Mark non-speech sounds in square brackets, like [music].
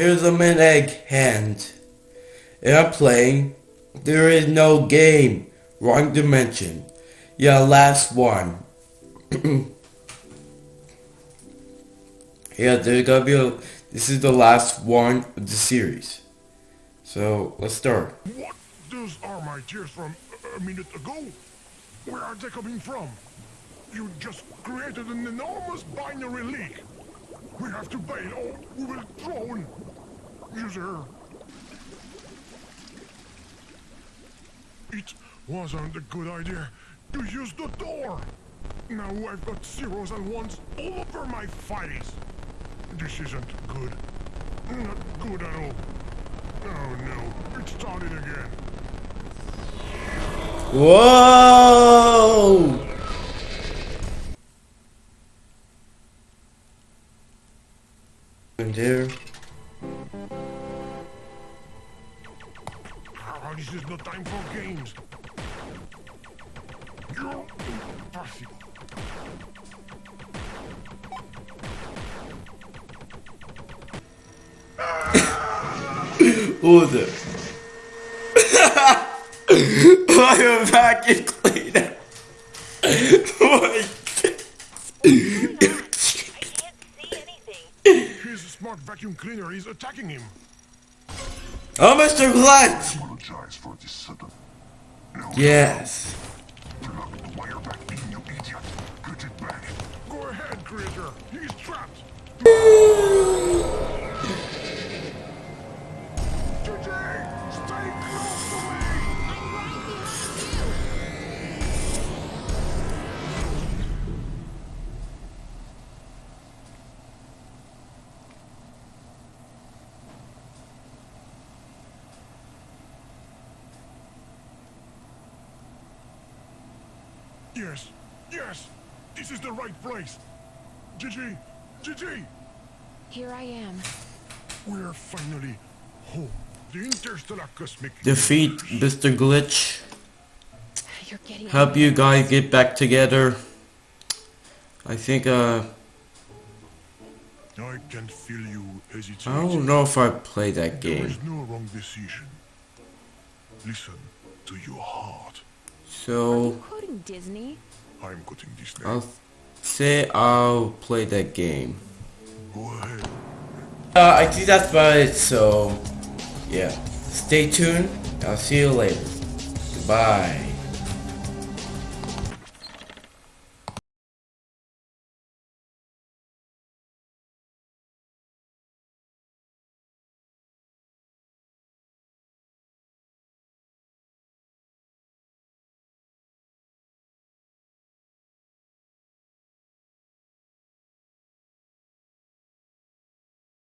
here's a min egg hand. And There is no game. Wrong dimension. Yeah, last one. yeah, there's gonna be a, this is the last one of the series. So, let's start. What? Those are my tears from uh, a minute ago. Where are they coming from? You just created an enormous binary leak. We have to bail or we will drown. User. It wasn't a good idea to use the door. Now I've got zeros and ones all over my face. This isn't good. Not good at all. Oh no, it started again. Whoa! There. This is no time for games. You impossible. [laughs] I am vacuum cleaner. What? I can't see anything. His smart vacuum cleaner is attacking him. Oh, Mr. Glitch! Apologize for this sudden. Yes. Plug the wire back in, you idiot. Put it back. Go ahead, creature. He's trapped. [laughs] Yes, yes, this is the right place. Gigi, Gigi, Here I am. we're finally home. The interstellar cosmic. Defeat Mr. Glitch. You're getting Help you guys get back together. I think, uh, I can feel you hesitating. I don't know if I play that There game. is no wrong decision. Listen to your heart. So, quoting Disney. I'm quoting Disney. I'll say I'll play that game. Go ahead. Uh, I think that's about it, so, yeah. Stay tuned. I'll see you later. Goodbye.